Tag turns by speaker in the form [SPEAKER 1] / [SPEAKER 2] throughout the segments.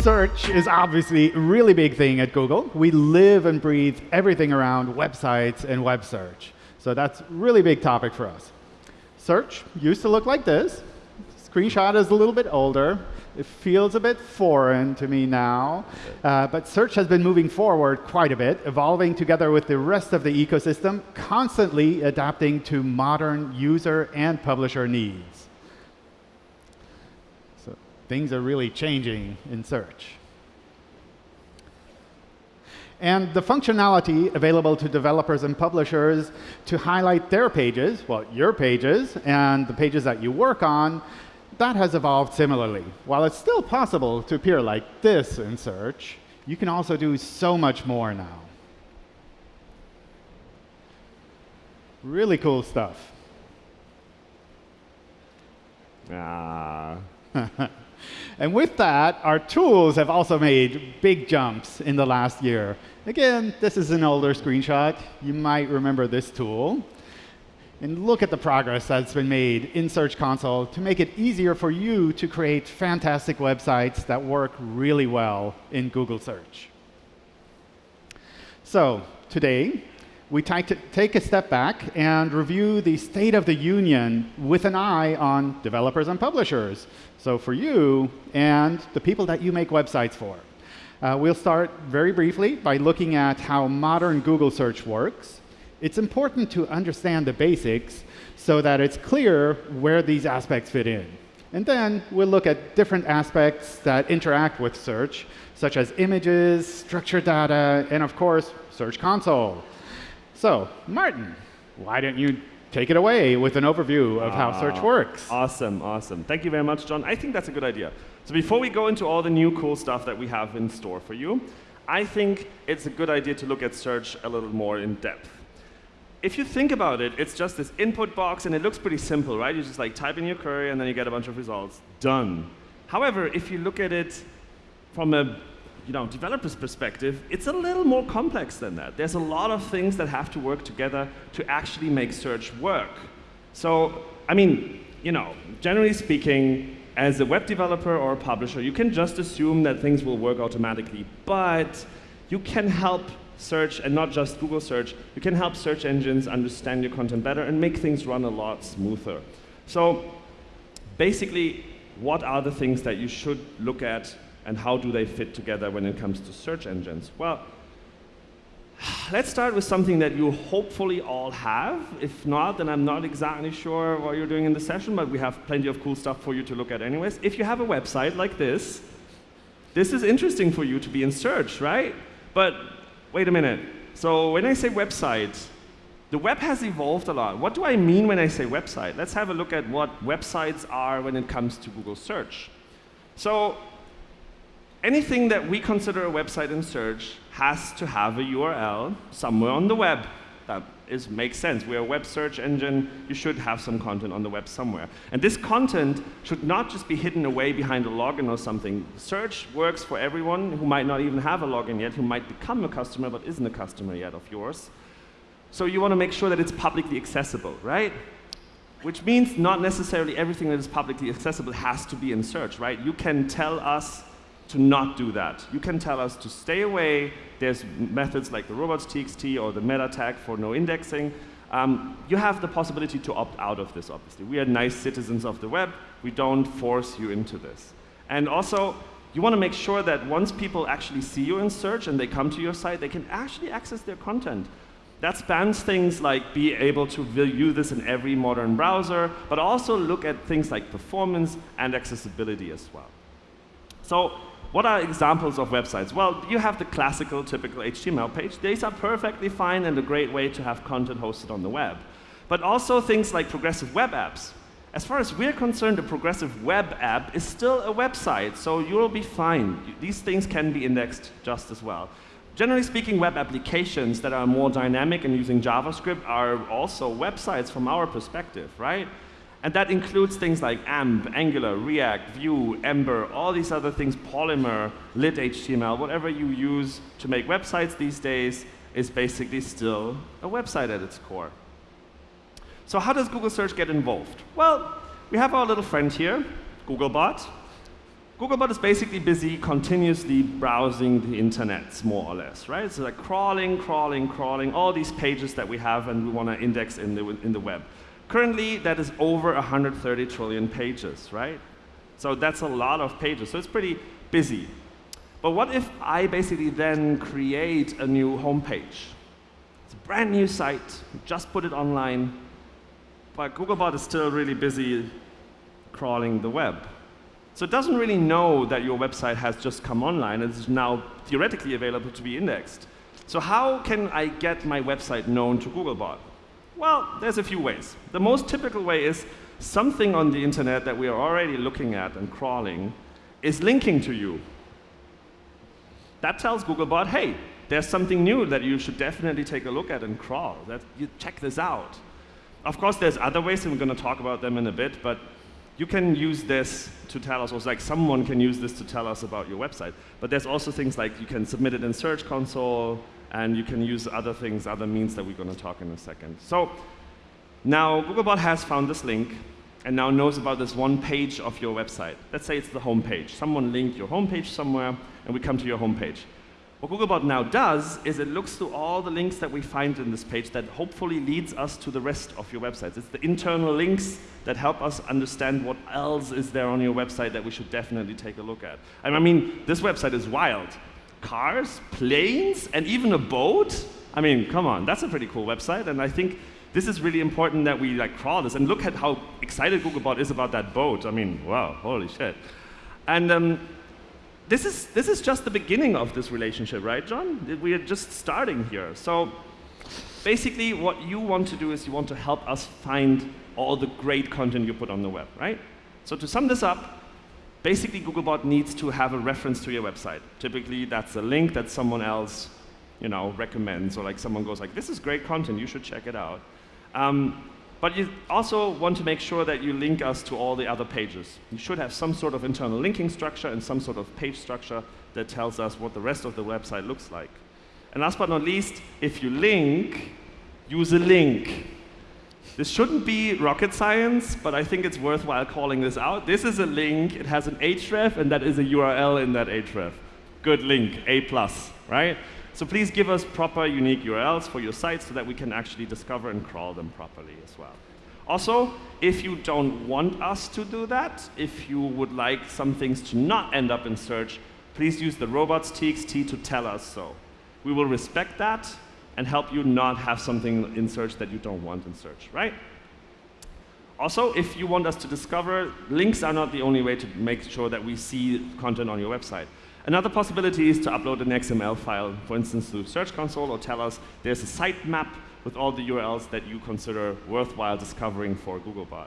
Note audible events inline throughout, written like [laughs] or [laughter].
[SPEAKER 1] search is obviously a really big thing at Google. We live and breathe everything around websites and web search. So that's a really big topic for us. Search used to look like this. Screenshot is a little bit older. It feels a bit foreign to me now. Uh, but search has been moving forward quite a bit, evolving together with the rest of the ecosystem, constantly adapting to modern user and publisher needs. Things are really changing in search. And the functionality available to developers and publishers to highlight their pages, well, your pages, and the pages that you work on, that has evolved similarly. While it's still possible to appear like this in search, you can also do so much more now. Really cool stuff.
[SPEAKER 2] Ah. [laughs]
[SPEAKER 1] And with that, our tools have also made big jumps in the last year. Again, this is an older screenshot. You might remember this tool. And look at the progress that's been made in Search Console to make it easier for you to create fantastic websites that work really well in Google Search. So today, we take a step back and review the state of the union with an eye on developers and publishers. So for you and the people that you make websites for. Uh, we'll start very briefly by looking at how modern Google search works. It's important to understand the basics so that it's clear where these aspects fit in. And then we'll look at different aspects that interact with search, such as images, structured data, and of course, Search Console. So, Martin, why don't you take it away with an overview of how ah, search works?
[SPEAKER 2] Awesome, awesome. Thank you very much, John. I think that's a good idea. So before we go into all the new cool stuff that we have in store for you, I think it's a good idea to look at search a little more in depth. If you think about it, it's just this input box, and it looks pretty simple, right? You just like type in your query, and then you get a bunch of results. Done. However, if you look at it from a you know, developer's perspective, it's a little more complex than that. There's a lot of things that have to work together to actually make search work. So, I mean, you know, generally speaking, as a web developer or a publisher, you can just assume that things will work automatically. But you can help search, and not just Google search, you can help search engines understand your content better and make things run a lot smoother. So basically, what are the things that you should look at and how do they fit together when it comes to search engines? Well, let's start with something that you hopefully all have. If not, then I'm not exactly sure what you're doing in the session, but we have plenty of cool stuff for you to look at anyways. If you have a website like this, this is interesting for you to be in search, right? But wait a minute. So when I say website, the web has evolved a lot. What do I mean when I say website? Let's have a look at what websites are when it comes to Google search. So anything that we consider a website in search has to have a URL somewhere on the web. That is, makes sense. We're a web search engine. You should have some content on the web somewhere. And this content should not just be hidden away behind a login or something. Search works for everyone who might not even have a login yet, who might become a customer but isn't a customer yet of yours. So you want to make sure that it's publicly accessible, right? Which means not necessarily everything that is publicly accessible has to be in search, right? You can tell us to not do that. You can tell us to stay away. There's methods like the robots.txt or the meta tag for no indexing. Um, you have the possibility to opt out of this, obviously. We are nice citizens of the web. We don't force you into this. And also, you want to make sure that once people actually see you in search and they come to your site, they can actually access their content. That spans things like be able to view this in every modern browser, but also look at things like performance and accessibility as well. So what are examples of websites? Well, you have the classical, typical HTML page. These are perfectly fine and a great way to have content hosted on the web. But also things like progressive web apps. As far as we're concerned, a progressive web app is still a website, so you'll be fine. These things can be indexed just as well. Generally speaking, web applications that are more dynamic and using JavaScript are also websites from our perspective, right? And that includes things like AMP, Angular, React, Vue, Ember, all these other things, Polymer, lit HTML, whatever you use to make websites these days is basically still a website at its core. So how does Google Search get involved? Well, we have our little friend here, Googlebot. Googlebot is basically busy continuously browsing the internet, more or less, right? So like crawling, crawling, crawling, all these pages that we have and we want to index in the, in the web. Currently, that is over 130 trillion pages, right? So that's a lot of pages, so it's pretty busy. But what if I basically then create a new homepage? It's a brand new site, just put it online, but Googlebot is still really busy crawling the web. So it doesn't really know that your website has just come online. It's now theoretically available to be indexed. So how can I get my website known to Googlebot? Well, there's a few ways. The most typical way is something on the internet that we are already looking at and crawling is linking to you. That tells Googlebot, hey, there's something new that you should definitely take a look at and crawl. That, you check this out. Of course, there's other ways, and we're going to talk about them in a bit, but you can use this to tell us, or like someone can use this to tell us about your website. But there's also things like you can submit it in Search Console, and you can use other things, other means that we're going to talk in a second. So now Googlebot has found this link, and now knows about this one page of your website. Let's say it's the home page. Someone linked your home page somewhere, and we come to your home page. What Googlebot now does is it looks through all the links that we find in this page that hopefully leads us to the rest of your websites. It's the internal links that help us understand what else is there on your website that we should definitely take a look at. And I mean, this website is wild. Cars, planes, and even a boat? I mean, come on, that's a pretty cool website, and I think this is really important that we like crawl this. And look at how excited Googlebot is about that boat. I mean, wow, holy shit. And um, this is, this is just the beginning of this relationship, right, John? We are just starting here. So basically, what you want to do is you want to help us find all the great content you put on the web, right? So to sum this up, basically Googlebot needs to have a reference to your website. Typically, that's a link that someone else you know, recommends, or like someone goes like, this is great content, you should check it out. Um, but you also want to make sure that you link us to all the other pages. You should have some sort of internal linking structure and some sort of page structure that tells us what the rest of the website looks like. And last but not least, if you link, use a link. This shouldn't be rocket science, but I think it's worthwhile calling this out. This is a link, it has an href, and that is a URL in that href. Good link, A+, plus, right? So please give us proper unique URLs for your sites so that we can actually discover and crawl them properly as well. Also, if you don't want us to do that, if you would like some things to not end up in search, please use the robots.txt to tell us so. We will respect that and help you not have something in search that you don't want in search, right? Also, if you want us to discover, links are not the only way to make sure that we see content on your website. Another possibility is to upload an XML file, for instance, to Search Console, or tell us there's a sitemap with all the URLs that you consider worthwhile discovering for Googlebot.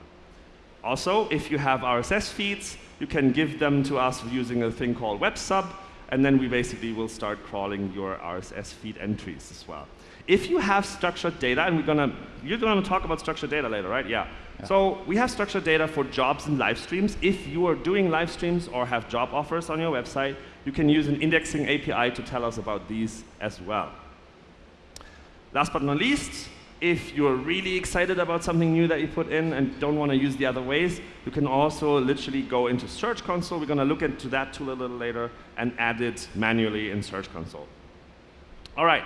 [SPEAKER 2] Also, if you have RSS feeds, you can give them to us using a thing called WebSub, and then we basically will start crawling your RSS feed entries as well. If you have structured data, and we're gonna, you're gonna talk about structured data later, right? Yeah. yeah. So we have structured data for jobs and live streams. If you are doing live streams or have job offers on your website, you can use an indexing API to tell us about these as well. Last but not least, if you're really excited about something new that you put in and don't want to use the other ways, you can also literally go into Search Console. We're going to look into that tool a little later and add it manually in Search Console. All right.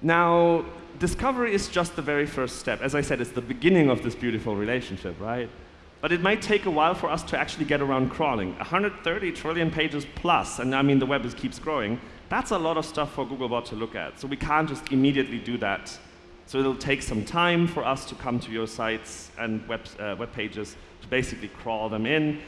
[SPEAKER 2] Now, discovery is just the very first step. As I said, it's the beginning of this beautiful relationship, right? But it might take a while for us to actually get around crawling. 130 trillion pages plus, and I mean the web is, keeps growing, that's a lot of stuff for Googlebot to look at. So we can't just immediately do that. So it'll take some time for us to come to your sites and web, uh, web pages to basically crawl them in.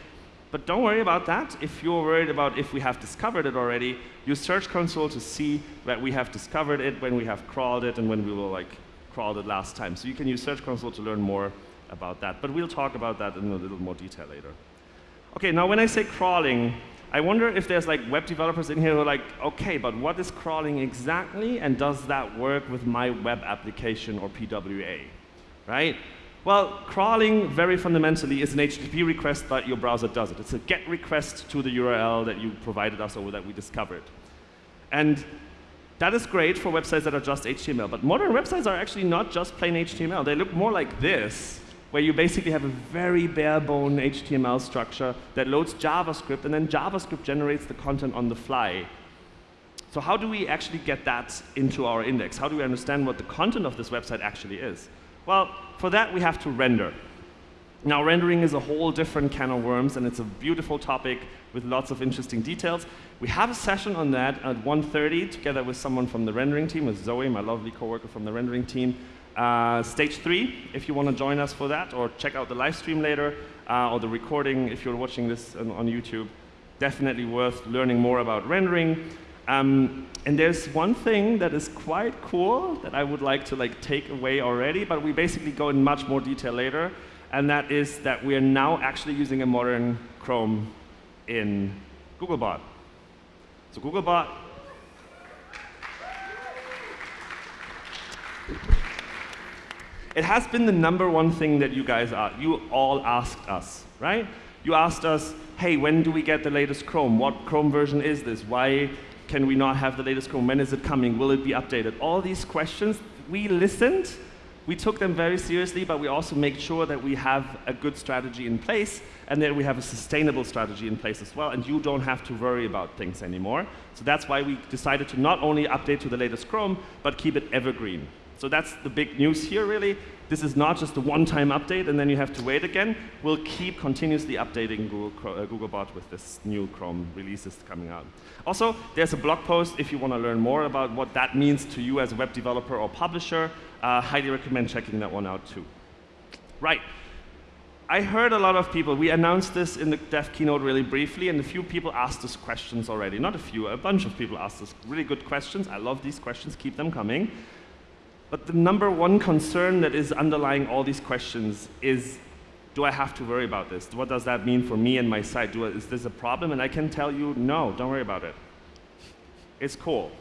[SPEAKER 2] But don't worry about that. If you're worried about if we have discovered it already, use Search Console to see that we have discovered it, when we have crawled it, and when we will like crawled it last time. So you can use Search Console to learn more about that. But we'll talk about that in a little more detail later. Okay, now when I say crawling, I wonder if there's like web developers in here who are like, okay, but what is crawling exactly, and does that work with my web application or PWA, right? Well, crawling very fundamentally is an HTTP request, that your browser does it. It's a GET request to the URL that you provided us or that we discovered. And that is great for websites that are just HTML, but modern websites are actually not just plain HTML. They look more like this where you basically have a very bare bone HTML structure that loads JavaScript, and then JavaScript generates the content on the fly. So how do we actually get that into our index? How do we understand what the content of this website actually is? Well, for that we have to render. Now, rendering is a whole different can of worms, and it's a beautiful topic with lots of interesting details. We have a session on that at 1.30 together with someone from the rendering team, with Zoe, my lovely coworker from the rendering team. Uh, stage three, if you want to join us for that, or check out the live stream later, uh, or the recording if you're watching this on, on, YouTube. Definitely worth learning more about rendering. Um, and there's one thing that is quite cool that I would like to like take away already, but we basically go in much more detail later and that is that we are now actually using a modern Chrome in Googlebot. So Googlebot It has been the number one thing that you guys are, you all asked us, right? You asked us, hey, when do we get the latest Chrome? What Chrome version is this? Why can we not have the latest Chrome? When is it coming? Will it be updated? All these questions, we listened we took them very seriously, but we also make sure that we have a good strategy in place and that we have a sustainable strategy in place as well, and you don't have to worry about things anymore. So that's why we decided to not only update to the latest Chrome, but keep it evergreen. So that's the big news here, really. This is not just a one-time update and then you have to wait again. We'll keep continuously updating Google, uh, Googlebot with this new Chrome releases coming out. Also, there's a blog post if you want to learn more about what that means to you as a web developer or publisher. Uh, highly recommend checking that one out too. Right. I heard a lot of people, we announced this in the dev keynote really briefly, and a few people asked us questions already. Not a few, a bunch of people asked us really good questions. I love these questions, keep them coming. But the number one concern that is underlying all these questions is, do I have to worry about this? What does that mean for me and my site? I, is this a problem? And I can tell you, no, don't worry about it. It's cool.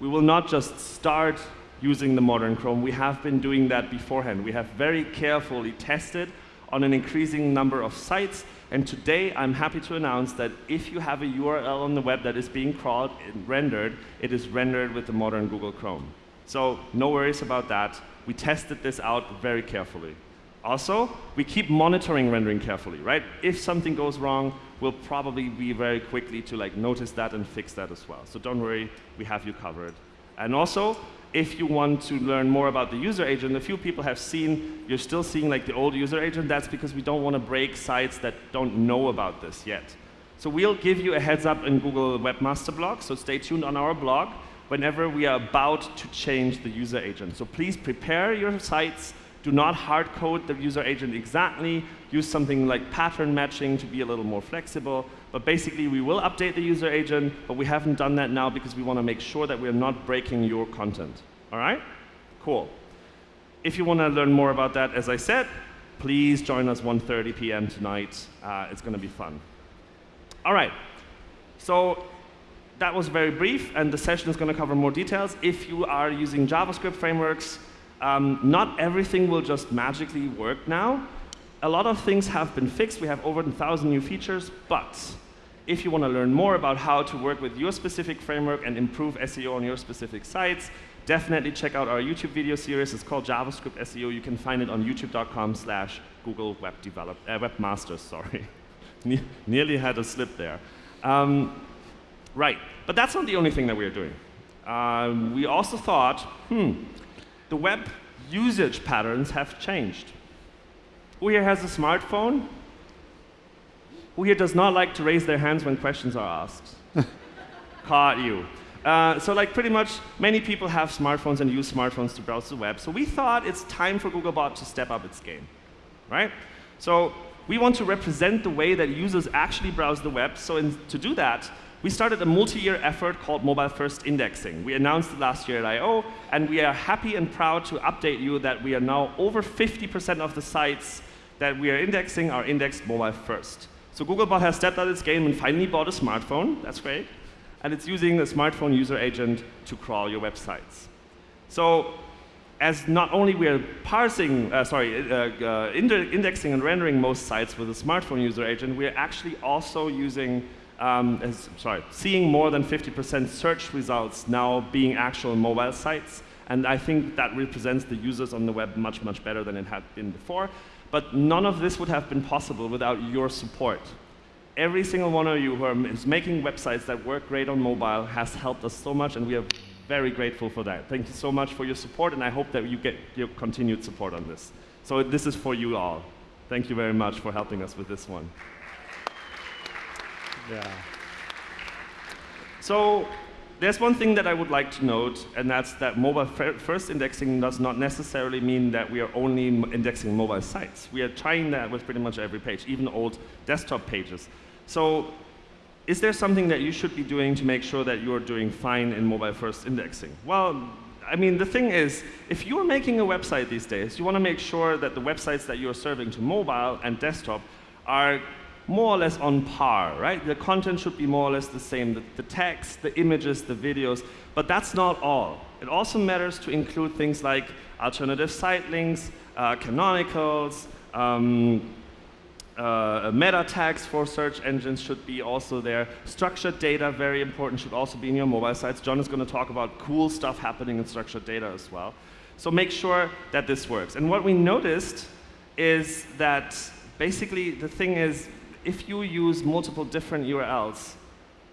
[SPEAKER 2] We will not just start using the modern Chrome. We have been doing that beforehand. We have very carefully tested on an increasing number of sites. And today, I'm happy to announce that if you have a URL on the web that is being crawled and rendered, it is rendered with the modern Google Chrome. So no worries about that. We tested this out very carefully. Also, we keep monitoring rendering carefully, right? If something goes wrong, we'll probably be very quickly to like notice that and fix that as well. So don't worry, we have you covered. And also, if you want to learn more about the user agent, a few people have seen, you're still seeing like the old user agent. That's because we don't want to break sites that don't know about this yet. So we'll give you a heads up in Google Webmaster Blog, so stay tuned on our blog whenever we are about to change the user agent. So please prepare your sites. Do not hard code the user agent exactly. Use something like pattern matching to be a little more flexible. But basically, we will update the user agent, but we haven't done that now because we want to make sure that we're not breaking your content. All right? Cool. If you want to learn more about that, as I said, please join us 1.30 p.m. tonight. Uh, it's going to be fun. All right. So that was very brief, and the session is going to cover more details. If you are using JavaScript frameworks, um, not everything will just magically work now. A lot of things have been fixed. We have over 1,000 new features, but if you want to learn more about how to work with your specific framework and improve SEO on your specific sites, definitely check out our YouTube video series. It's called JavaScript SEO. You can find it on youtube.com slash Google Web uh, Webmasters, [laughs] sorry. nearly had a slip there. Um, Right. But that's not the only thing that we are doing. Um, we also thought, hmm, the web usage patterns have changed. Who here has a smartphone? Who here does not like to raise their hands when questions are asked? [laughs] Caught you. Uh, so like pretty much many people have smartphones and use smartphones to browse the web. So we thought it's time for Googlebot to step up its game, right? So we want to represent the way that users actually browse the web. So in, to do that, we started a multi-year effort called Mobile First Indexing. We announced it last year at I.O., and we are happy and proud to update you that we are now over 50% of the sites that we are indexing are indexed mobile first. So Googlebot has stepped out of its game and finally bought a smartphone. That's great. And it's using a smartphone user agent to crawl your websites. So as not only we are parsing, uh, sorry, uh, uh, indexing and rendering most sites with a smartphone user agent, we are actually also using um, is, sorry, seeing more than 50% search results now being actual mobile sites. And I think that represents the users on the web much, much better than it had been before. But none of this would have been possible without your support. Every single one of you who is making websites that work great on mobile has helped us so much, and we are very grateful for that. Thank you so much for your support, and I hope that you get your continued support on this. So this is for you all. Thank you very much for helping us with this one.
[SPEAKER 1] Yeah.
[SPEAKER 2] So there's one thing that I would like to note, and that's that mobile first indexing does not necessarily mean that we are only indexing mobile sites. We are trying that with pretty much every page, even old desktop pages. So is there something that you should be doing to make sure that you're doing fine in mobile first indexing? Well, I mean, the thing is, if you're making a website these days, you want to make sure that the websites that you're serving to mobile and desktop are more or less on par, right? The content should be more or less the same, the, the text, the images, the videos, but that's not all. It also matters to include things like alternative site links, uh, canonicals, um, uh, meta tags for search engines should be also there. Structured data, very important, should also be in your mobile sites. John is going to talk about cool stuff happening in structured data as well. So make sure that this works. And what we noticed is that basically the thing is, if you use multiple different URLs,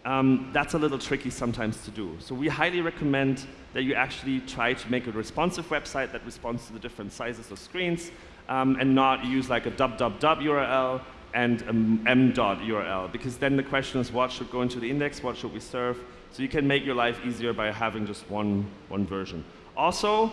[SPEAKER 2] um, that's a little tricky sometimes to do. So we highly recommend that you actually try to make a responsive website that responds to the different sizes of screens um, and not use like a www URL and an m dot URL because then the question is what should go into the index, what should we serve? So you can make your life easier by having just one, one version. Also,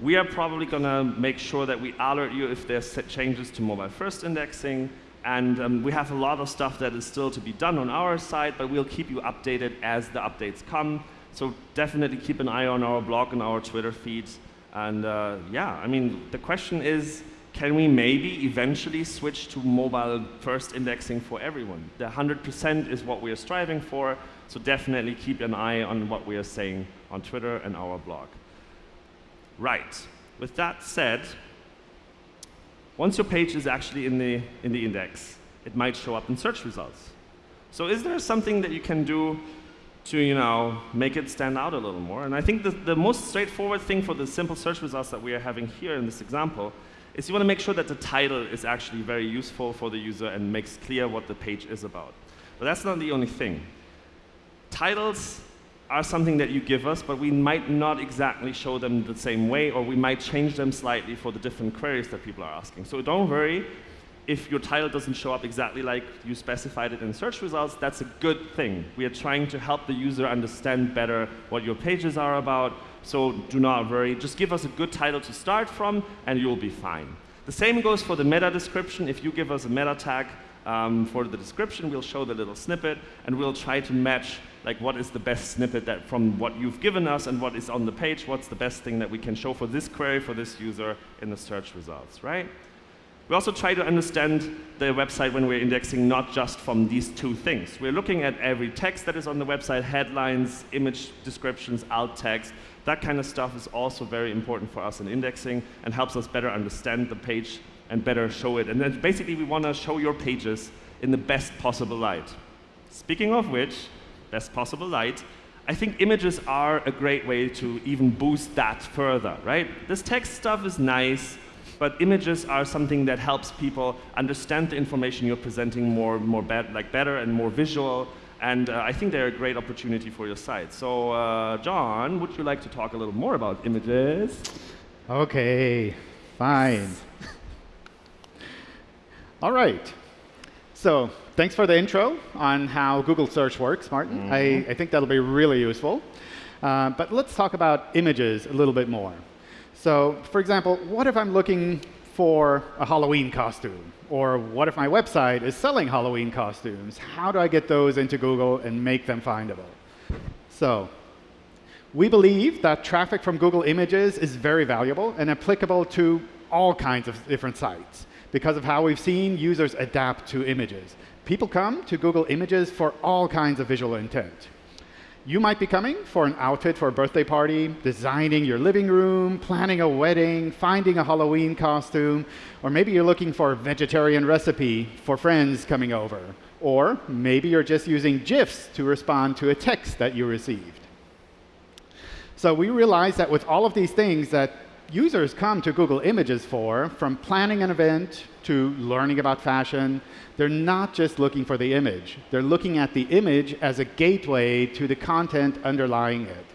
[SPEAKER 2] we are probably going to make sure that we alert you if there's changes to mobile first indexing. And um, we have a lot of stuff that is still to be done on our side, but we'll keep you updated as the updates come. So definitely keep an eye on our blog and our Twitter feeds. And uh, yeah, I mean, the question is, can we maybe eventually switch to mobile first indexing for everyone? The 100% is what we are striving for, so definitely keep an eye on what we are saying on Twitter and our blog. Right, with that said, once your page is actually in the, in the index, it might show up in search results. So is there something that you can do to you know, make it stand out a little more? And I think the, the most straightforward thing for the simple search results that we are having here in this example is you want to make sure that the title is actually very useful for the user and makes clear what the page is about. But that's not the only thing. Titles are something that you give us, but we might not exactly show them the same way, or we might change them slightly for the different queries that people are asking. So don't worry if your title doesn't show up exactly like you specified it in search results, that's a good thing. We are trying to help the user understand better what your pages are about, so do not worry. Just give us a good title to start from, and you'll be fine. The same goes for the meta description. If you give us a meta tag um, for the description, we'll show the little snippet, and we'll try to match like what is the best snippet that from what you've given us and what is on the page, what's the best thing that we can show for this query for this user in the search results, right? We also try to understand the website when we're indexing not just from these two things. We're looking at every text that is on the website, headlines, image descriptions, alt text. That kind of stuff is also very important for us in indexing and helps us better understand the page and better show it. And then basically we want to show your pages in the best possible light. Speaking of which, best possible light, I think images are a great way to even boost that further, right? This text stuff is nice, but images are something that helps people understand the information you're presenting more, more bad, like better and more visual. And uh, I think they're a great opportunity for your site. So, uh, John, would you like to talk a little more about images?
[SPEAKER 1] Okay, fine. [laughs] All right. So, thanks for the intro on how Google search works, Martin. Mm -hmm. I, I, think that'll be really useful. Uh, but let's talk about images a little bit more. So for example, what if I'm looking for a Halloween costume? Or what if my website is selling Halloween costumes? How do I get those into Google and make them findable? So we believe that traffic from Google Images is very valuable and applicable to all kinds of different sites because of how we've seen users adapt to images. People come to Google Images for all kinds of visual intent. You might be coming for an outfit for a birthday party, designing your living room, planning a wedding, finding a Halloween costume, or maybe you're looking for a vegetarian recipe for friends coming over. Or maybe you're just using GIFs to respond to a text that you received. So we realized that with all of these things that users come to Google Images for, from planning an event to learning about fashion, they're not just looking for the image. They're looking at the image as a gateway to the content underlying it.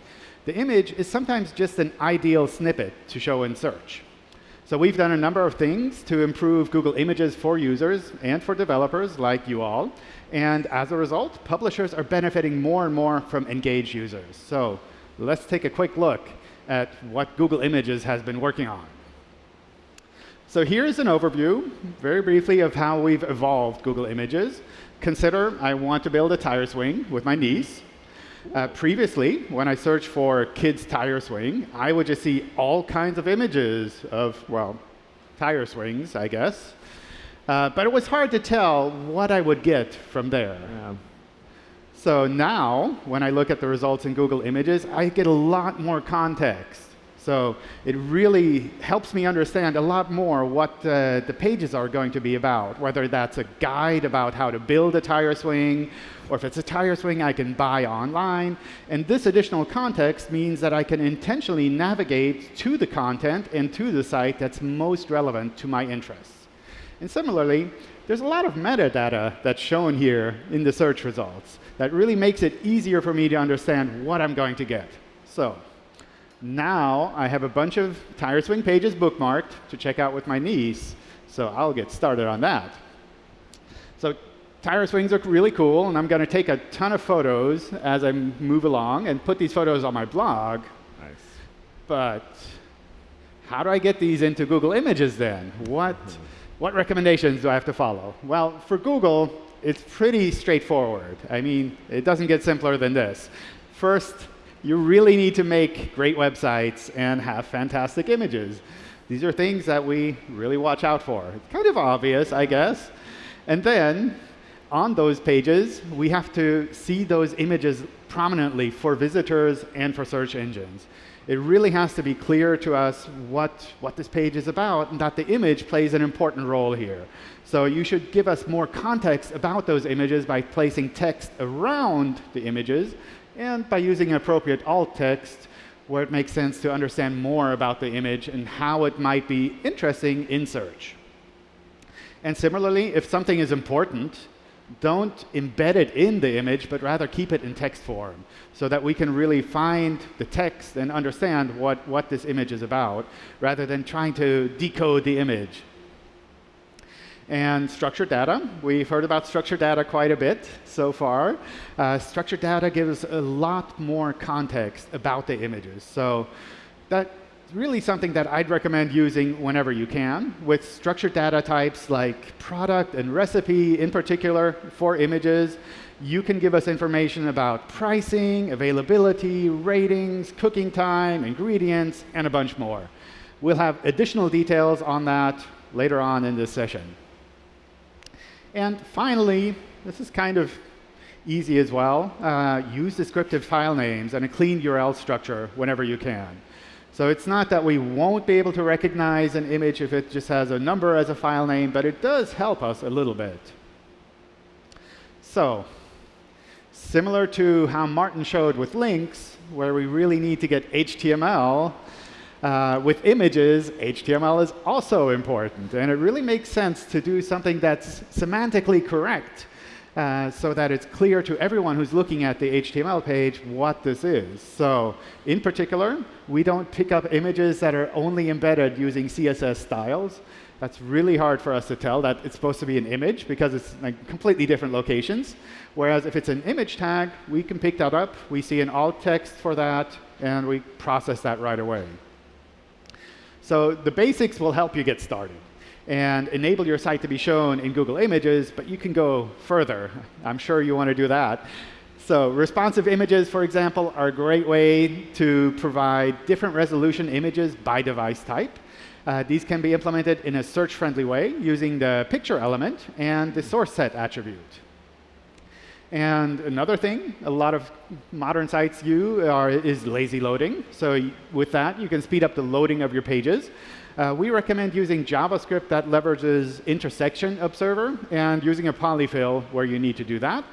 [SPEAKER 1] The image is sometimes just an ideal snippet to show in search. So we've done a number of things to improve Google Images for users and for developers like you all. And as a result, publishers are benefiting more and more from engaged users. So let's take a quick look at what Google Images has been working on. So here's an overview, very briefly, of how we've evolved Google Images. Consider I want to build a tire swing with my niece. Uh, previously, when I searched for kids tire swing, I would just see all kinds of images of, well, tire swings, I guess. Uh, but it was hard to tell what I would get from there. Yeah. So now, when I look at the results in Google Images, I get a lot more context. So it really helps me understand a lot more what uh, the pages are going to be about, whether that's a guide about how to build a tire swing, or if it's a tire swing I can buy online. And this additional context means that I can intentionally navigate to the content and to the site that's most relevant to my interests. And similarly, there's a lot of metadata that's shown here in the search results that really makes it easier for me to understand what I'm going to get. So now I have a bunch of tire swing pages bookmarked to check out with my niece, so I'll get started on that. So tire swings look really cool, and I'm going to take a ton of photos as I move along and put these photos on my blog.
[SPEAKER 2] Nice.
[SPEAKER 1] But how do I get these into Google Images then? What, mm-hmm. What recommendations do I have to follow? Well, for Google, it's pretty straightforward. I mean, it doesn't get simpler than this. First, you really need to make great websites and have fantastic images. These are things that we really watch out for. It's kind of obvious, I guess. And then on those pages, we have to see those images prominently for visitors and for search engines. It really has to be clear to us what, what this page is about and that the image plays an important role here. So you should give us more context about those images by placing text around the images and by using appropriate alt text where it makes sense to understand more about the image and how it might be interesting in search. And similarly, if something is important, don't embed it in the image, but rather keep it in text form so that we can really find the text and understand what, what this image is about, rather than trying to decode the image and structured data. We've heard about structured data quite a bit so far. Uh, structured data gives a lot more context about the images. So that's really something that I'd recommend using whenever you can. With structured data types like product and recipe in particular for images, you can give us information about pricing, availability, ratings, cooking time, ingredients, and a bunch more. We'll have additional details on that later on in this session. And finally, this is kind of easy as well. Uh, use descriptive file names and a clean URL structure whenever you can. So it's not that we won't be able to recognize an image if it just has a number as a file name, but it does help us a little bit. So similar to how Martin showed with links, where we really need to get HTML, uh, with images, HTML is also important. And it really makes sense to do something that's semantically correct uh, so that it's clear to everyone who's looking at the HTML page what this is. So in particular, we don't pick up images that are only embedded using CSS styles. That's really hard for us to tell that it's supposed to be an image because it's like completely different locations. Whereas if it's an image tag, we can pick that up. We see an alt text for that, and we process that right away. So the basics will help you get started and enable your site to be shown in Google Images, but you can go further. I'm sure you want to do that. So responsive images, for example, are a great way to provide different resolution images by device type. Uh, these can be implemented in a search-friendly way using the picture element and the source set attribute. And another thing a lot of modern sites use are, is lazy loading. So with that, you can speed up the loading of your pages. Uh, we recommend using JavaScript that leverages intersection observer and using a polyfill where you need to do that.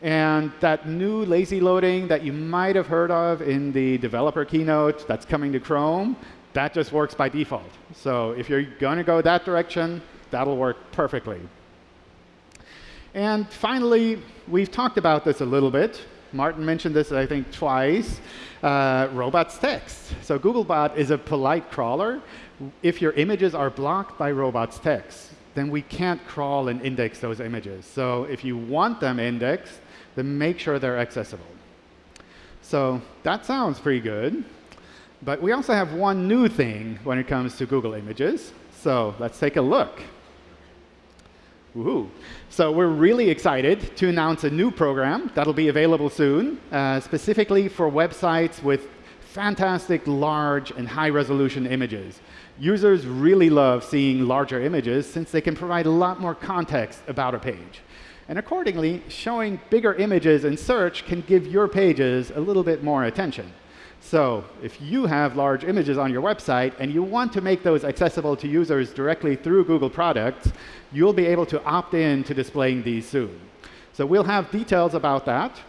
[SPEAKER 1] And that new lazy loading that you might have heard of in the developer keynote that's coming to Chrome, that just works by default. So if you're going to go that direction, that'll work perfectly. And finally, we've talked about this a little bit. Martin mentioned this, I think, twice. Uh, robots text. So Googlebot is a polite crawler. If your images are blocked by robots text, then we can't crawl and index those images. So if you want them indexed, then make sure they're accessible. So that sounds pretty good. But we also have one new thing when it comes to Google Images. So let's take a look. Woohoo. So we're really excited to announce a new program that'll be available soon, uh, specifically for websites with fantastic large and high resolution images. Users really love seeing larger images since they can provide a lot more context about a page. And accordingly, showing bigger images in search can give your pages a little bit more attention. So if you have large images on your website and you want to make those accessible to users directly through Google products, you'll be able to opt in to displaying these soon. So we'll have details about that.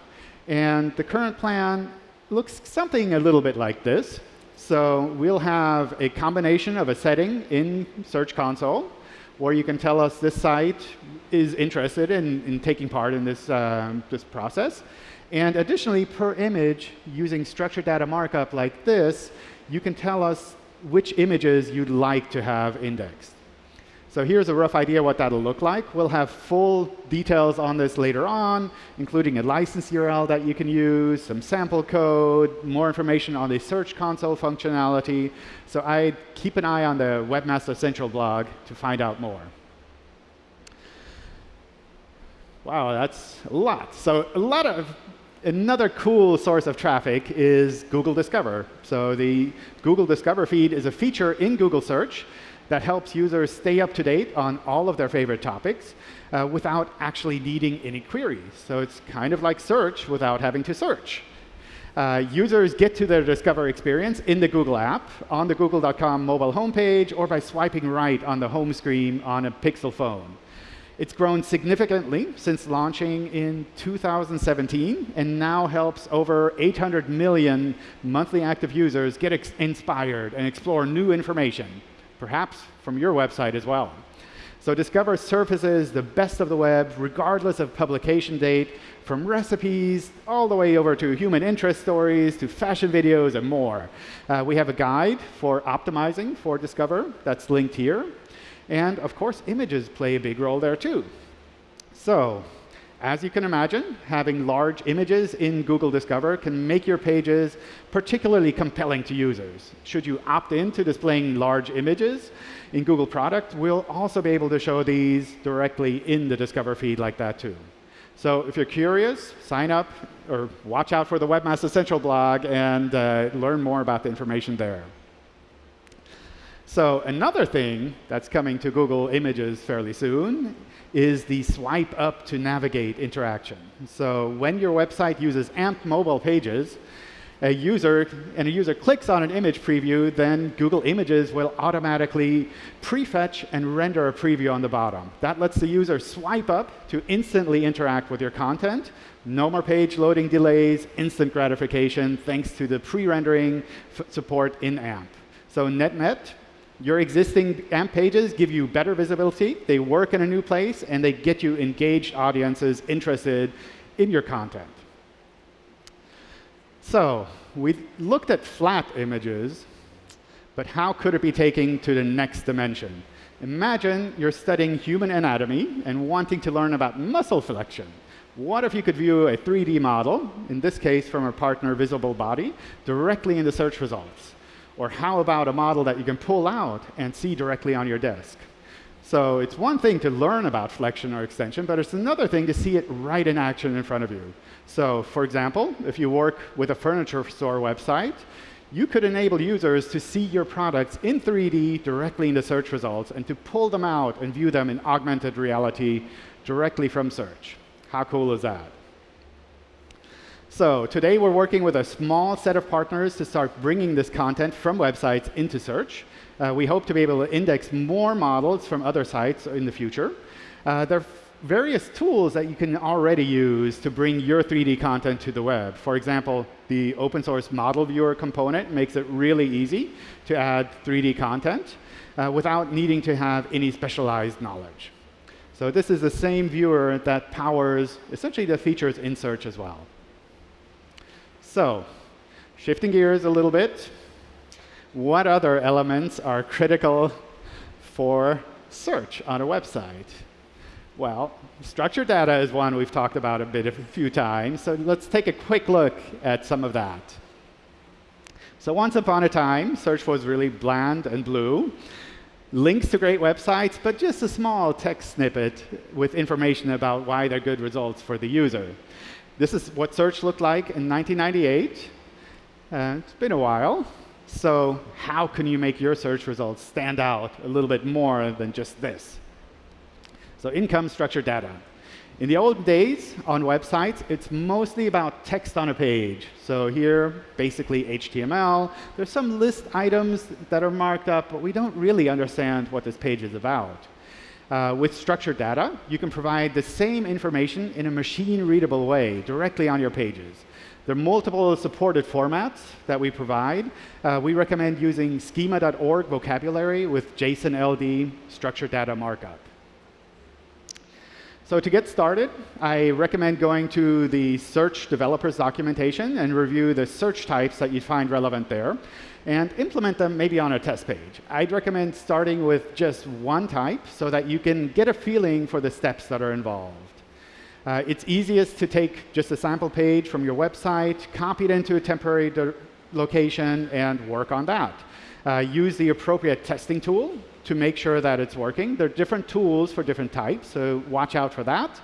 [SPEAKER 1] And the current plan looks something a little bit like this. So we'll have a combination of a setting in Search Console where you can tell us this site is interested in, in taking part in this, um, this process. And additionally, per image, using structured data markup like this, you can tell us which images you'd like to have indexed. So here's a rough idea what that'll look like. We'll have full details on this later on, including a license URL that you can use, some sample code, more information on the Search Console functionality. So I'd keep an eye on the Webmaster Central blog to find out more. Wow, that's a lot. So a lot of Another cool source of traffic is Google Discover. So the Google Discover feed is a feature in Google Search that helps users stay up to date on all of their favorite topics uh, without actually needing any queries. So it's kind of like search without having to search. Uh, users get to their Discover experience in the Google app, on the google.com mobile homepage, or by swiping right on the home screen on a Pixel phone. It's grown significantly since launching in 2017 and now helps over 800 million monthly active users get inspired and explore new information, perhaps from your website as well. So Discover surfaces the best of the web, regardless of publication date, from recipes all the way over to human interest stories, to fashion videos, and more. Uh, we have a guide for optimizing for Discover that's linked here. And of course, images play a big role there too. So as you can imagine, having large images in Google Discover can make your pages particularly compelling to users. Should you opt in to displaying large images in Google Product, we'll also be able to show these directly in the Discover feed like that too. So if you're curious, sign up or watch out for the Webmaster Central blog and uh, learn more about the information there. So another thing that's coming to Google Images fairly soon is the swipe up to navigate interaction. So when your website uses AMP mobile pages, a user and a user clicks on an image preview, then Google Images will automatically prefetch and render a preview on the bottom. That lets the user swipe up to instantly interact with your content. No more page loading delays, instant gratification, thanks to the pre-rendering support in AMP. So net-net, your existing AMP pages give you better visibility, they work in a new place, and they get you engaged audiences interested in your content. So we looked at flat images, but how could it be taken to the next dimension? Imagine you're studying human anatomy and wanting to learn about muscle flexion. What if you could view a 3D model, in this case from a partner Visible Body, directly in the search results? Or how about a model that you can pull out and see directly on your desk? So it's one thing to learn about flexion or extension, but it's another thing to see it right in action in front of you. So for example, if you work with a furniture store website, you could enable users to see your products in 3D directly in the search results and to pull them out and view them in augmented reality directly from search. How cool is that? So today we're working with a small set of partners to start bringing this content from websites into search. Uh, we hope to be able to index more models from other sites in the future. Uh, there are various tools that you can already use to bring your 3D content to the web. For example, the open source model viewer component makes it really easy to add 3D content uh, without needing to have any specialized knowledge. So this is the same viewer that powers essentially the features in search as well. So shifting gears a little bit, what other elements are critical for search on a website? Well, structured data is one we've talked about a bit a few times, so let's take a quick look at some of that. So once upon a time, search was really bland and blue. Links to great websites, but just a small text snippet with information about why they're good results for the user. This is what search looked like in 1998. Uh, it's been a while. So how can you make your search results stand out a little bit more than just this? So income structured data. In the old days on websites, it's mostly about text on a page. So here, basically HTML. There's some list items that are marked up, but we don't really understand what this page is about. Uh, with structured data, you can provide the same information in a machine-readable way directly on your pages. There are multiple supported formats that we provide. Uh, we recommend using schema.org vocabulary with JSON LD structured data markup. So to get started, I recommend going to the search developers documentation and review the search types that you find relevant there and implement them maybe on a test page. I'd recommend starting with just one type so that you can get a feeling for the steps that are involved. Uh, it's easiest to take just a sample page from your website, copy it into a temporary location, and work on that. Uh, use the appropriate testing tool to make sure that it's working. There are different tools for different types, so watch out for that.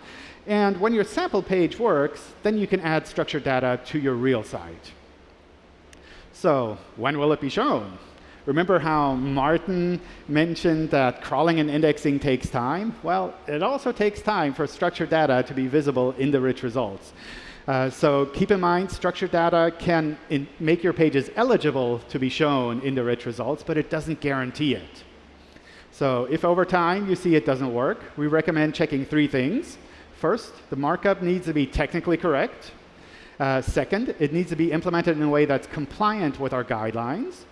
[SPEAKER 1] And when your sample page works, then you can add structured data to your real site. So when will it be shown? Remember how Martin mentioned that crawling and indexing takes time? Well, it also takes time for structured data to be visible in the rich results. Uh, so keep in mind, structured data can make your pages eligible to be shown in the rich results, but it doesn't guarantee it. So if over time you see it doesn't work, we recommend checking three things. First, the markup needs to be technically correct. Uh, second, it needs to be implemented in a way that's compliant with our guidelines.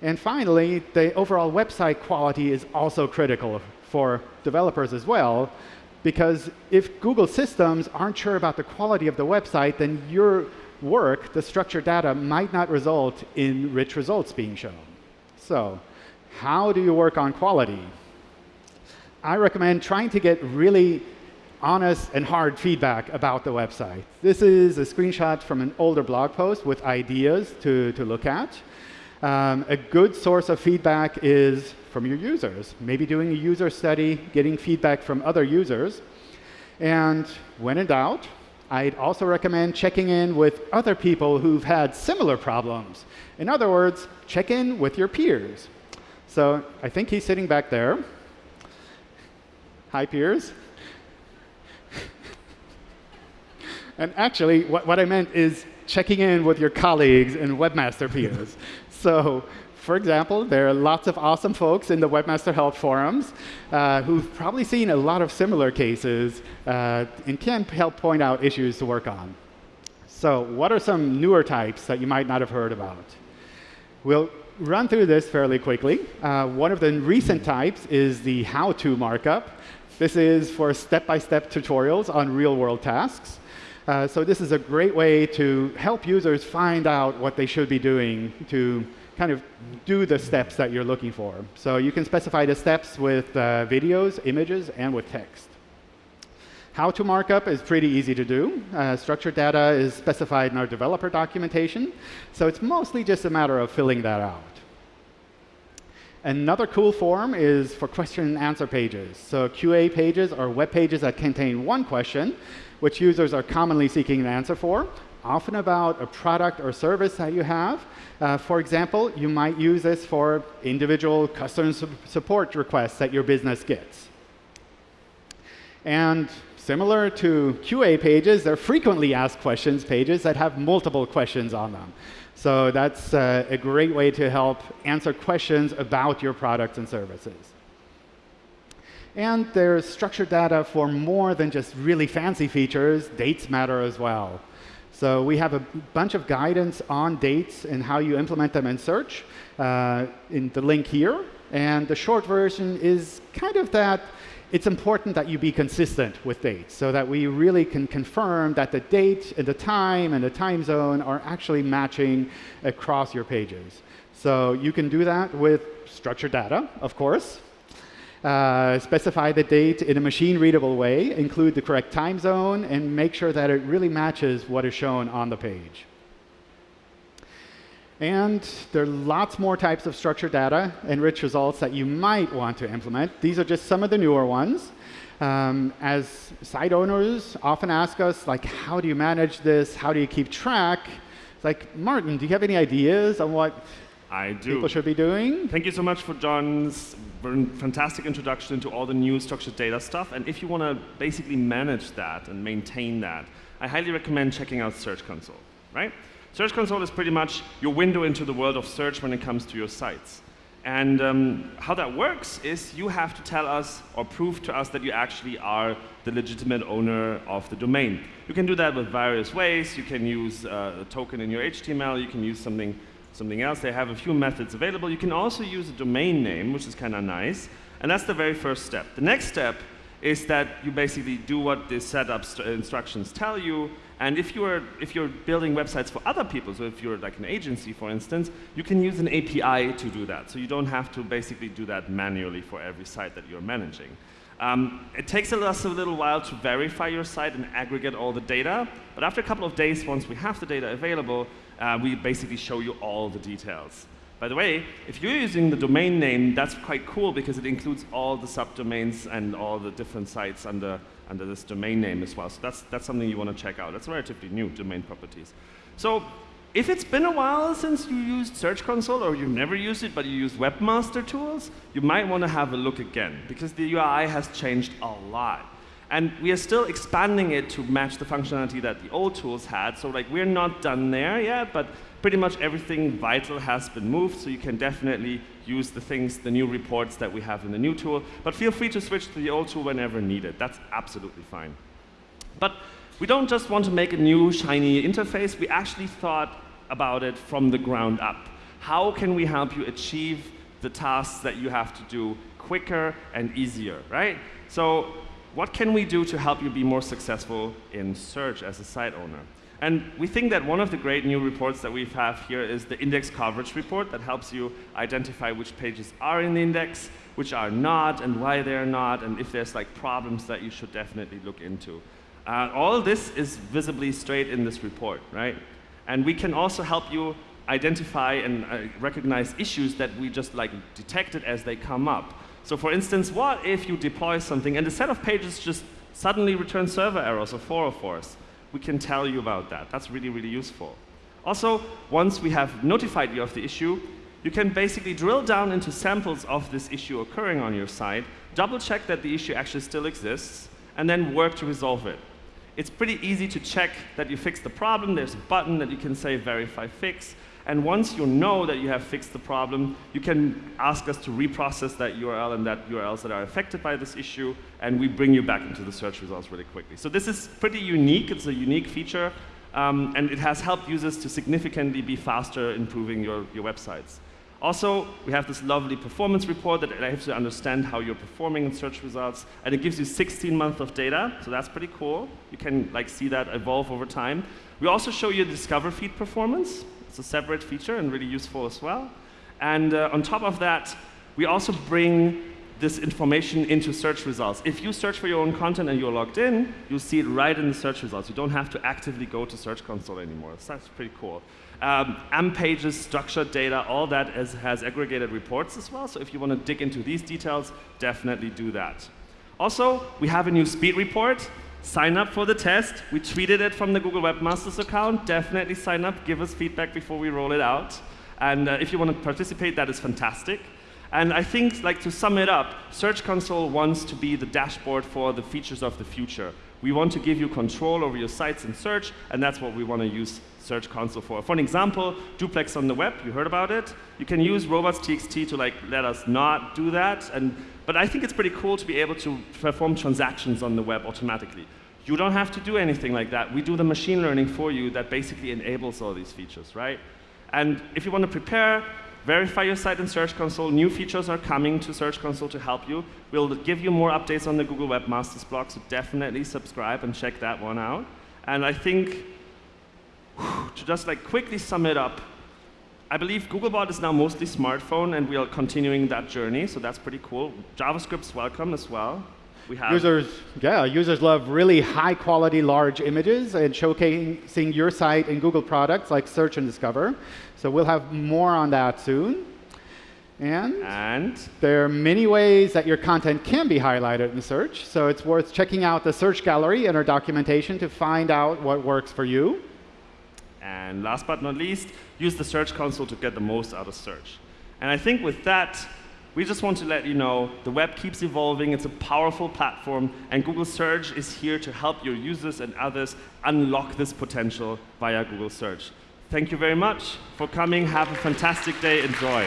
[SPEAKER 1] And finally, the overall website quality is also critical for developers as well, because if Google systems aren't sure about the quality of the website, then your work, the structured data, might not result in rich results being shown. So how do you work on quality? I recommend trying to get really honest and hard feedback about the website. This is a screenshot from an older blog post with ideas to, to look at. Um, a good source of feedback is from your users. Maybe doing a user study, getting feedback from other users. And when in doubt, I'd also recommend checking in with other people who've had similar problems. In other words, check in with your peers. So I think he's sitting back there. Hi, peers. [laughs] and actually, what, what I meant is checking in with your colleagues and webmaster peers. [laughs] so for example, there are lots of awesome folks in the Webmaster Help forums uh, who've probably seen a lot of similar cases uh, and can help point out issues to work on. So what are some newer types that you might not have heard about? We'll run through this fairly quickly. Uh, one of the recent types is the how-to markup. This is for step-by-step -step tutorials on real-world tasks. Uh, so this is a great way to help users find out what they should be doing to kind of do the steps that you're looking for. So you can specify the steps with uh, videos, images, and with text. How to markup is pretty easy to do. Uh, structured data is specified in our developer documentation, so it's mostly just a matter of filling that out. Another cool form is for question and answer pages. So QA pages are web pages that contain one question, which users are commonly seeking an answer for, often about a product or service that you have, uh, for example, you might use this for individual customer su support requests that your business gets. And similar to QA pages, they're frequently asked questions pages that have multiple questions on them. So that's uh, a great way to help answer questions about your products and services. And there's structured data for more than just really fancy features. Dates matter as well. So we have a bunch of guidance on dates and how you implement them in search uh, in the link here. And the short version is kind of that it's important that you be consistent with dates so that we really can confirm that the date and the time and the time zone are actually matching across your pages. So you can do that with structured data, of course. Uh, specify the date in a machine-readable way, include the correct time zone, and make sure that it really matches what is shown on the page. And there are lots more types of structured data and rich results that you might want to implement. These are just some of the newer ones. Um, as site owners often ask us, like, how do you manage this? How do you keep track? It's like, Martin, do you have any ideas on what
[SPEAKER 2] I do.
[SPEAKER 1] people should be doing?
[SPEAKER 2] Thank you so much for John's fantastic introduction to all the new structured data stuff. And if you want to basically manage that and maintain that, I highly recommend checking out Search Console, right? Search Console is pretty much your window into the world of search when it comes to your sites. And um, how that works is you have to tell us or prove to us that you actually are the legitimate owner of the domain. You can do that with various ways. You can use uh, a token in your HTML. You can use something something else. They have a few methods available. You can also use a domain name, which is kind of nice. And that's the very first step. The next step is that you basically do what the setup instructions tell you. And if you're, if you're building websites for other people, so if you're like an agency, for instance, you can use an API to do that. So you don't have to basically do that manually for every site that you're managing. Um, it takes us a little while to verify your site and aggregate all the data. But after a couple of days, once we have the data available, uh, we basically show you all the details. By the way, if you're using the domain name, that's quite cool because it includes all the subdomains and all the different sites under, under this domain name as well. So that's, that's something you want to check out. That's relatively new, domain properties. So if it's been a while since you used Search Console or you've never used it but you use Webmaster Tools, you might want to have a look again because the UI has changed a lot. And we are still expanding it to match the functionality that the old tools had. So like we're not done there yet, but pretty much everything vital has been moved. So you can definitely use the things, the new reports that we have in the new tool. But feel free to switch to the old tool whenever needed. That's absolutely fine. But we don't just want to make a new shiny interface. We actually thought about it from the ground up. How can we help you achieve the tasks that you have to do quicker and easier, right? So what can we do to help you be more successful in search as a site owner? And we think that one of the great new reports that we have here is the index coverage report that helps you identify which pages are in the index, which are not, and why they're not, and if there's like problems that you should definitely look into. Uh, all this is visibly straight in this report, right? And we can also help you identify and uh, recognize issues that we just like detected as they come up. So for instance, what if you deploy something and the set of pages just suddenly returns server errors or 404s? We can tell you about that. That's really, really useful. Also, once we have notified you of the issue, you can basically drill down into samples of this issue occurring on your site, double check that the issue actually still exists, and then work to resolve it. It's pretty easy to check that you fixed the problem. There's a button that you can say verify fix, and once you know that you have fixed the problem, you can ask us to reprocess that URL and that URLs that are affected by this issue, and we bring you back into the search results really quickly. So this is pretty unique. It's a unique feature, um, and it has helped users to significantly be faster improving your, your websites. Also, we have this lovely performance report that helps you understand how you're performing in search results, and it gives you 16 months of data, so that's pretty cool. You can like see that evolve over time. We also show you the Discover feed performance. It's a separate feature and really useful as well. And uh, on top of that, we also bring this information into search results. If you search for your own content and you're logged in, you'll see it right in the search results. You don't have to actively go to Search Console anymore. So that's pretty cool. Um, AMP pages, structured data, all that is, has aggregated reports as well. So if you want to dig into these details, definitely do that. Also, we have a new speed report sign up for the test. We tweeted it from the Google Webmasters account. Definitely sign up, give us feedback before we roll it out. And uh, if you want to participate, that is fantastic. And I think, like to sum it up, Search Console wants to be the dashboard for the features of the future. We want to give you control over your sites and search, and that's what we want to use Search Console for. For an example, duplex on the web, you heard about it. You can use robots.txt to like let us not do that, and, but I think it's pretty cool to be able to perform transactions on the web automatically. You don't have to do anything like that. We do the machine learning for you that basically enables all these features, right? And if you want to prepare, verify your site in Search Console. New features are coming to Search Console to help you. We'll give you more updates on the Google Webmasters blog, so definitely subscribe and check that one out. And I think, to just like quickly sum it up, I believe Googlebot is now mostly smartphone, and we are continuing that journey, so that's pretty cool. JavaScript's welcome as well.
[SPEAKER 1] We have users, yeah, users love really high quality large images and showcasing your site in Google products like Search and Discover. So we'll have more on that soon. And,
[SPEAKER 2] and,
[SPEAKER 1] there are many ways that your content can be highlighted in search. So it's worth checking out the search gallery and our documentation to find out what works for you.
[SPEAKER 2] And last but not least, use the Search Console to get the most out of search. And I think with that, we just want to let you know the web keeps evolving. It's a powerful platform, and Google Search is here to help your users and others unlock this potential via Google Search. Thank you very much for coming. Have a fantastic day. Enjoy.